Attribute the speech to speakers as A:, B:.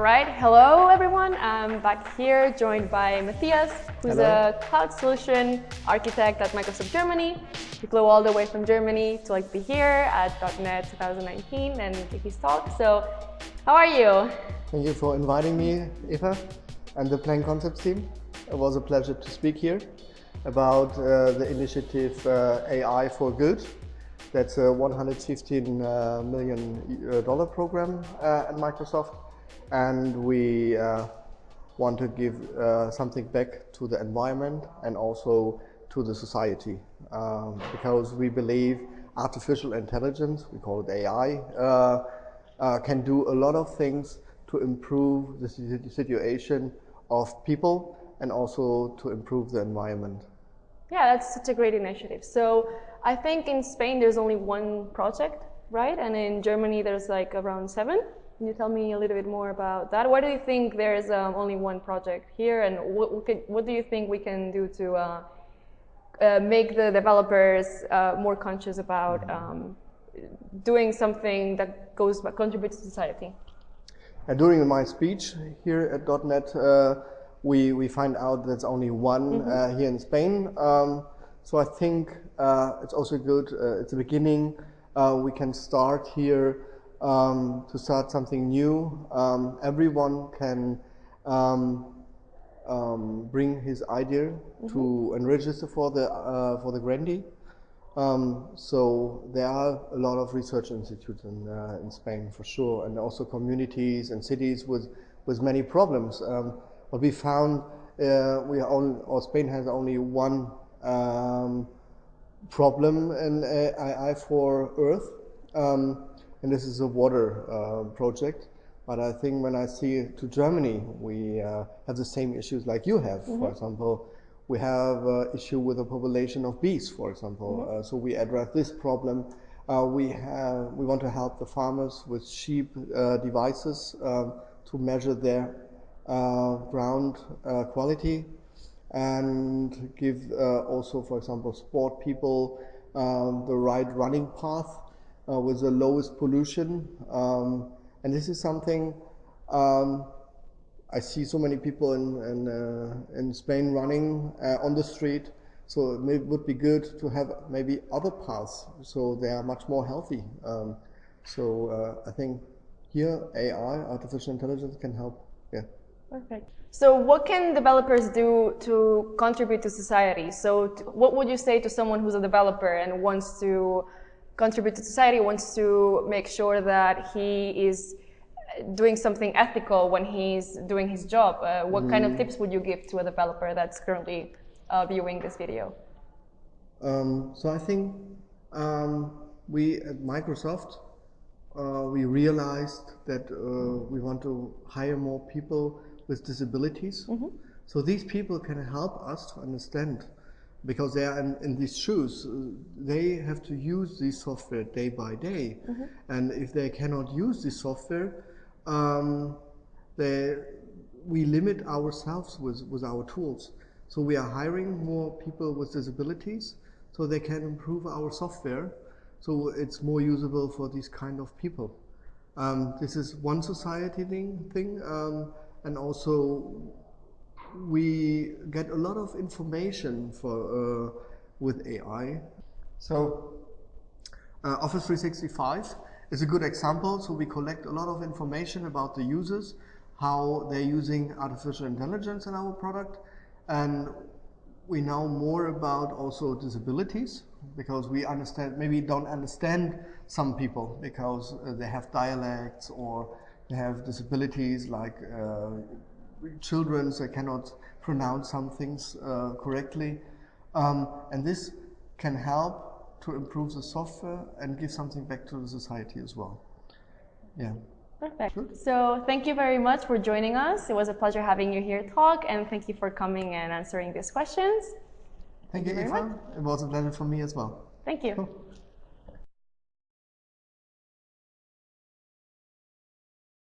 A: All right, hello everyone. I'm back here joined by Matthias, who's
B: Hello.
A: a cloud solution architect at Microsoft Germany. He flew all the way from Germany to like be here at .NET 2019 and give his talk. So, how are you?
B: Thank you for inviting me, Eva, and the Plain Concepts team. It was a pleasure to speak here about uh, the initiative uh, AI for Good. That's a 115 uh, million uh, dollar program uh, at Microsoft, and we uh, want to give uh, something back to the environment and also to the society, um, because we believe artificial intelligence, we call it AI, uh, uh, can do a lot of things to improve the situation of people and also to improve the environment.
A: Yeah, that's such a great initiative. So, I think in Spain there's only one project, right? And in Germany there's like around seven. Can you tell me a little bit more about that? Why do you think there's um, only one project here, and what, what, can, what do you think we can do to uh, uh, make the developers uh, more conscious about um, doing something that goes contributes to society?
B: And during my speech here at .NET, uh, we, we find out that there's only one uh, here in Spain. Um, so I think uh, it's also good, uh, it's a beginning. Uh, we can start here um, to start something new. Um, everyone can um, um, bring his idea to and register for the, uh, for the grantee. Um, so there are a lot of research institutes in, uh, in Spain for sure, and also communities and cities with, with many problems. Um, what we found, uh, we are only, or Spain has only one um, problem in AI for Earth, um, and this is a water uh, project. But I think when I see to Germany, we uh, have the same issues like you have. For example, we have uh, issue with the population of bees, for example. Uh, so we address this problem. Uh, we have we want to help the farmers with sheep uh, devices um, to measure their uh, ground uh, quality and give uh, also, for example, sport people um, the right running path uh, with the lowest pollution. Um, and this is something um, I see so many people in in, uh, in Spain running uh, on the street. So it may, would be good to have maybe other paths, so they are much more healthy. Um, so uh, I think here AI, artificial intelligence, can help. Yeah.
A: Perfect. So, what can developers do to contribute to society? So, what would you say to someone who's a developer and wants to contribute to society, wants to make sure that he is uh, doing something ethical when he's doing his job? Uh, what kind of tips would you give to a developer that's currently uh, viewing this video?
B: Um, so I think um, we at Microsoft uh, we realized that uh, we want to hire more people with disabilities. So these people can help us to understand because they are in, in these shoes. uh, They have to use this software day by day, and if they cannot use this software, um, they, we limit ourselves with, with our tools. So we are hiring more people with disabilities so they can improve our software so it's more usable for these kind of people. Um, this is one society thing, thing um, and also we get a lot of information for uh, with AI. So uh, Office 365 is a good example. So we collect a lot of information about the users, how they're using artificial intelligence in our product, and we know more about also disabilities because we understand maybe don't understand some people because uh, they have dialects or they have disabilities like uh, children they cannot pronounce some things uh, correctly um, and this can help to improve the software and give something back to the society as well yeah
A: Perfect. So, thank you very much for joining us. It was a pleasure having you here talk, and thank you for coming and answering these questions.
B: thank you
A: you very
B: Eva it was a pleasure for me as well
A: Thank you.
B: Cool.